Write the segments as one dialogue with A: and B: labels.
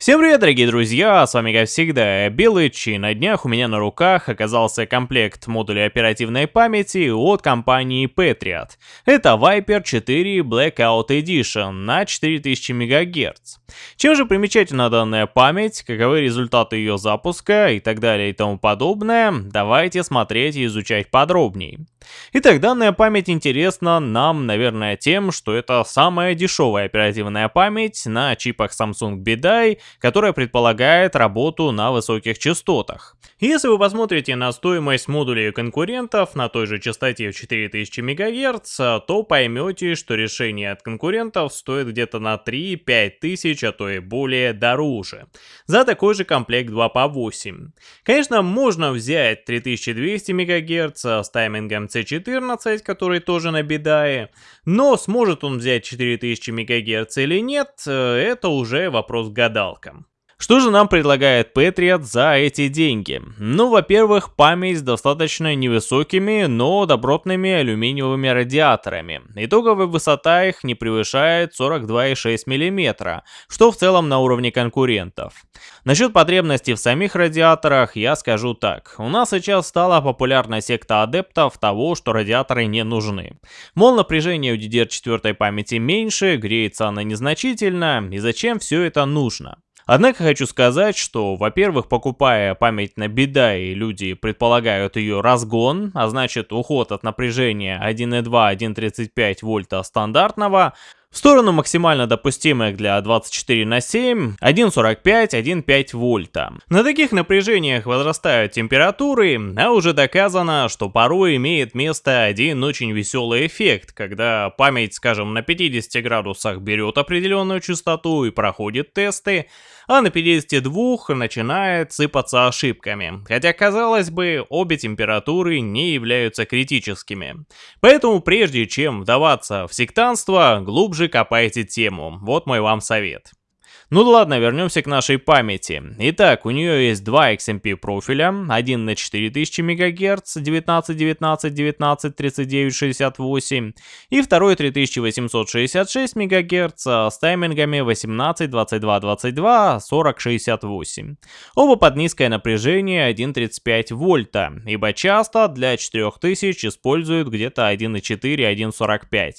A: Всем привет, дорогие друзья, с вами как всегда Белыч, и на днях у меня на руках оказался комплект модулей оперативной памяти от компании Patriot. Это Viper 4 Blackout Edition на 4000 МГц. Чем же примечательна данная память, каковы результаты ее запуска и так далее и тому подобное, давайте смотреть и изучать подробнее. Итак, данная память интересна нам, наверное, тем, что это самая дешевая оперативная память на чипах Samsung BDI, которая предполагает работу на высоких частотах. Если вы посмотрите на стоимость модулей конкурентов на той же частоте в 4000 МГц, то поймете, что решение от конкурентов стоит где-то на 3-5 тысяч, а то и более дороже. За такой же комплект 2 по 8. Конечно, можно взять 3200 МГц с таймингом C14, который тоже на бедае, но сможет он взять 4000 МГц или нет, э, это уже вопрос к гадалкам. Что же нам предлагает Patriot за эти деньги? Ну, во-первых, память с достаточно невысокими, но добротными алюминиевыми радиаторами. Итоговая высота их не превышает 42,6 мм, что в целом на уровне конкурентов. Насчет потребностей в самих радиаторах я скажу так. У нас сейчас стала популярна секта адептов того, что радиаторы не нужны. Мол, напряжение у DDR4 памяти меньше, греется она незначительно, и зачем все это нужно? Однако хочу сказать, что, во-первых, покупая память на беда, и люди предполагают ее разгон, а значит уход от напряжения 1.2-1.35 вольта стандартного, в сторону максимально допустимых для 24 на 7 1.45-1.5 вольта. На таких напряжениях возрастают температуры, а уже доказано, что порой имеет место один очень веселый эффект, когда память, скажем, на 50 градусах берет определенную частоту и проходит тесты, а на 52 начинает сыпаться ошибками, хотя казалось бы, обе температуры не являются критическими. Поэтому прежде чем вдаваться в сектанство, глубже копайте тему, вот мой вам совет. Ну ладно, вернемся к нашей памяти. Итак, у нее есть два XMP профиля, один на 4000 МГц, 19, 19, 19, 39, 68, и второй 3866 МГц с таймингами 18, 22, 22, 40, 68. Оба под низкое напряжение 1.35 вольта, ибо часто для 4000 используют где-то 1.4, 1.45.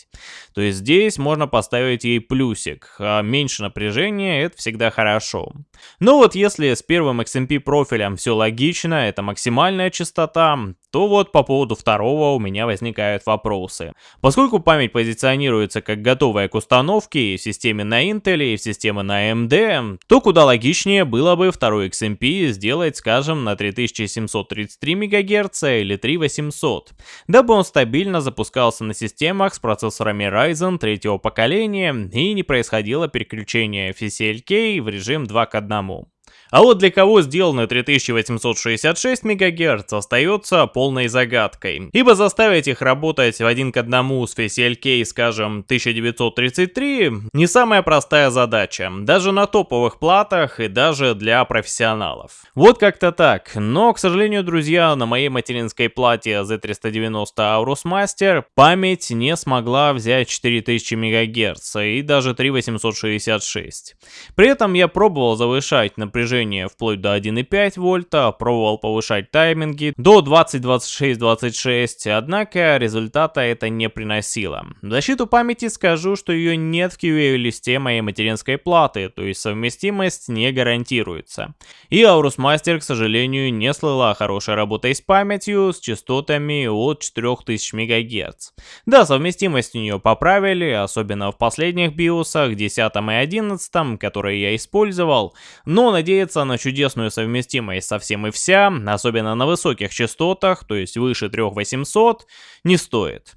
A: То есть здесь можно поставить ей плюсик, а меньше напряжения это всегда хорошо. Но вот если с первым XMP профилем все логично, это максимальная частота, то вот по поводу второго у меня возникают вопросы. Поскольку память позиционируется как готовая к установке и в системе на Intel, и в системе на AMD, то куда логичнее было бы второй XMP сделать, скажем, на 3733 МГц или 3800, дабы он стабильно запускался на системах с процессорами Ryzen третьего поколения и не происходило переключение FSLK в режим 2 к 1. А вот для кого сделано 3866 МГц остается полной загадкой. Ибо заставить их работать в один к одному с FSLK, скажем, 1933, не самая простая задача. Даже на топовых платах и даже для профессионалов. Вот как-то так. Но, к сожалению, друзья, на моей материнской плате Z390 Aorus Master память не смогла взять 4000 МГц и даже 3866. При этом я пробовал завышать напряжение напряжение вплоть до 1,5 вольта, пробовал повышать тайминги до 20, 26, 26, однако результата это не приносило. В защиту памяти скажу, что ее нет в QA-листе моей материнской платы, то есть совместимость не гарантируется. И Aorus Master, к сожалению, не слыла хорошей работой с памятью с частотами от 4000 МГц. Да, совместимость у нее поправили, особенно в последних биосах, 10 и 11, которые я использовал, но надеяться надеяться на чудесную совместимость со всем и вся, особенно на высоких частотах, то есть выше 3800, не стоит.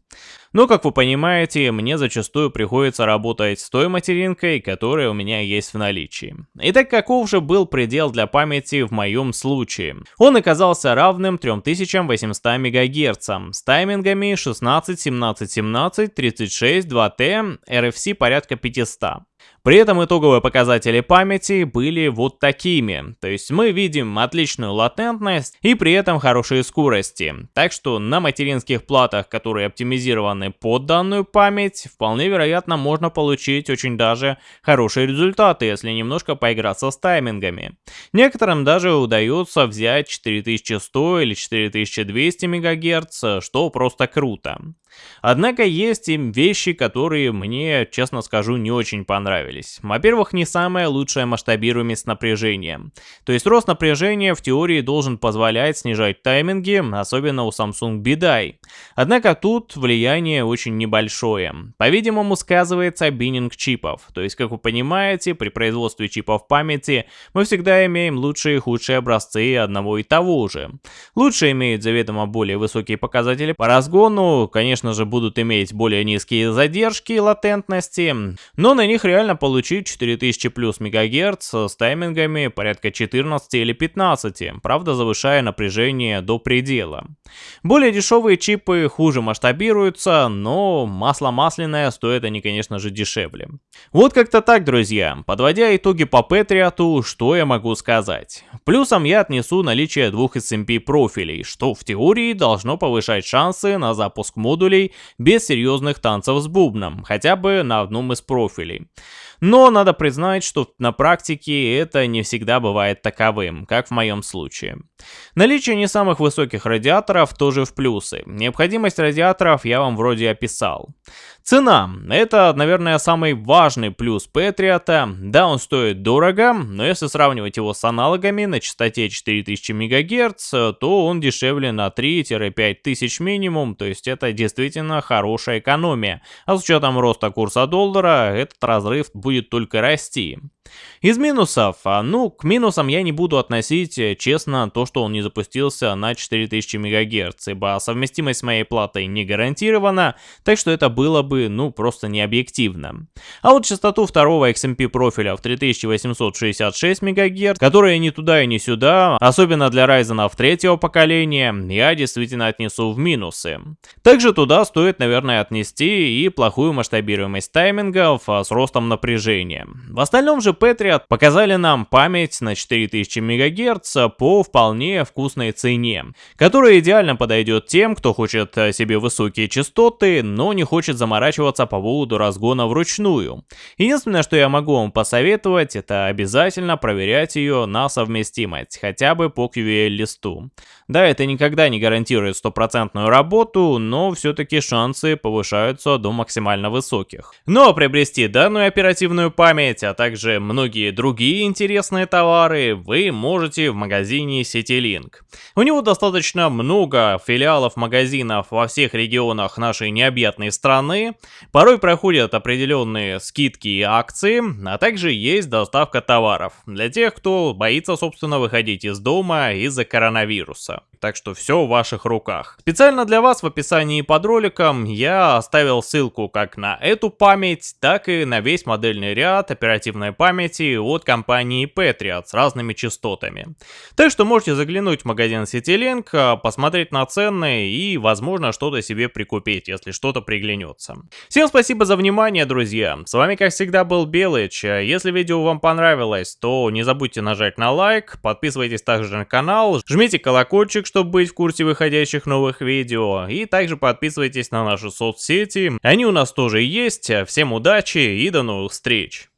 A: Но, как вы понимаете, мне зачастую приходится работать с той материнкой, которая у меня есть в наличии. Итак, каков же был предел для памяти в моем случае? Он оказался равным 3800 МГц с таймингами 16, 17, 17, 36, 2T, RFC порядка 500. При этом итоговые показатели памяти были вот такими, то есть мы видим отличную латентность и при этом хорошие скорости. Так что на материнских платах, которые оптимизированы под данную память, вполне вероятно можно получить очень даже хорошие результаты, если немножко поиграться с таймингами. Некоторым даже удается взять 4100 или 4200 МГц, что просто круто. Однако есть и вещи, которые мне, честно скажу, не очень понравились. Во-первых, не самая лучшая масштабируемость напряжения. То есть рост напряжения в теории должен позволять снижать тайминги, особенно у Samsung BDI. Однако тут влияние очень небольшое. По-видимому, сказывается биннинг чипов. То есть, как вы понимаете, при производстве чипов памяти мы всегда имеем лучшие и худшие образцы одного и того же. Лучшие имеют заведомо более высокие показатели по разгону, конечно же, будут иметь более низкие задержки и латентности, но на них реально получить 4000 плюс МГц с таймингами порядка 14 или 15, правда завышая напряжение до предела. Более дешевые чипы хуже масштабируются, но масло масляное стоит они, конечно же, дешевле. Вот как-то так, друзья. Подводя итоги по Патриоту, что я могу сказать? Плюсом я отнесу наличие двух SMP профилей, что в теории должно повышать шансы на запуск модулей без серьезных танцев с бубном, хотя бы на одном из профилей. Но надо признать, что на практике это не всегда бывает таковым, как в моем случае. Наличие не самых высоких радиаторов тоже в плюсы. Необходимость радиаторов я вам вроде описал. Цена. Это, наверное, самый важный плюс Патриота. Да, он стоит дорого, но если сравнивать его с аналогами на частоте 4000 МГц, то он дешевле на 3-5 тысяч минимум, то есть это действительно хорошая экономия. А с учетом роста курса доллара, этот разрыв будет только расти. Из минусов, а, ну, к минусам я не буду относить, э, честно, то, что он не запустился на 4000 МГц, ибо совместимость с моей платой не гарантирована, так что это было бы, ну, просто не объективно. А вот частоту второго XMP профиля в 3866 МГц, которая ни туда и ни сюда, особенно для Ryzen третьего поколения, я действительно отнесу в минусы. Также туда стоит, наверное, отнести и плохую масштабируемость таймингов а, с ростом напряжения. В остальном же Patriot показали нам память на 4000 МГц по вполне вкусной цене, которая идеально подойдет тем, кто хочет э, себе высокие частоты, но не хочет заморачиваться по поводу разгона вручную. Единственное, что я могу вам посоветовать, это обязательно проверять ее на совместимость, хотя бы по QVL-листу. Да, это никогда не гарантирует стопроцентную работу, но все-таки шансы повышаются до максимально высоких. Но приобрести данную оперативную память, а также многие другие интересные товары вы можете в магазине CityLink. У него достаточно много филиалов магазинов во всех регионах нашей необъятной страны, порой проходят определенные скидки и акции, а также есть доставка товаров для тех, кто боится собственно выходить из дома из-за коронавируса так что все в ваших руках. Специально для вас в описании под роликом я оставил ссылку как на эту память, так и на весь модельный ряд оперативной памяти от компании Patriot с разными частотами. Так что можете заглянуть в магазин CityLink, а, посмотреть на цены и возможно что-то себе прикупить, если что-то приглянется. Всем спасибо за внимание, друзья. С вами как всегда был Белыч. Если видео вам понравилось, то не забудьте нажать на лайк, подписывайтесь также на канал, жмите колокольчик, чтобы быть в курсе выходящих новых видео. И также подписывайтесь на наши соцсети, они у нас тоже есть. Всем удачи и до новых встреч!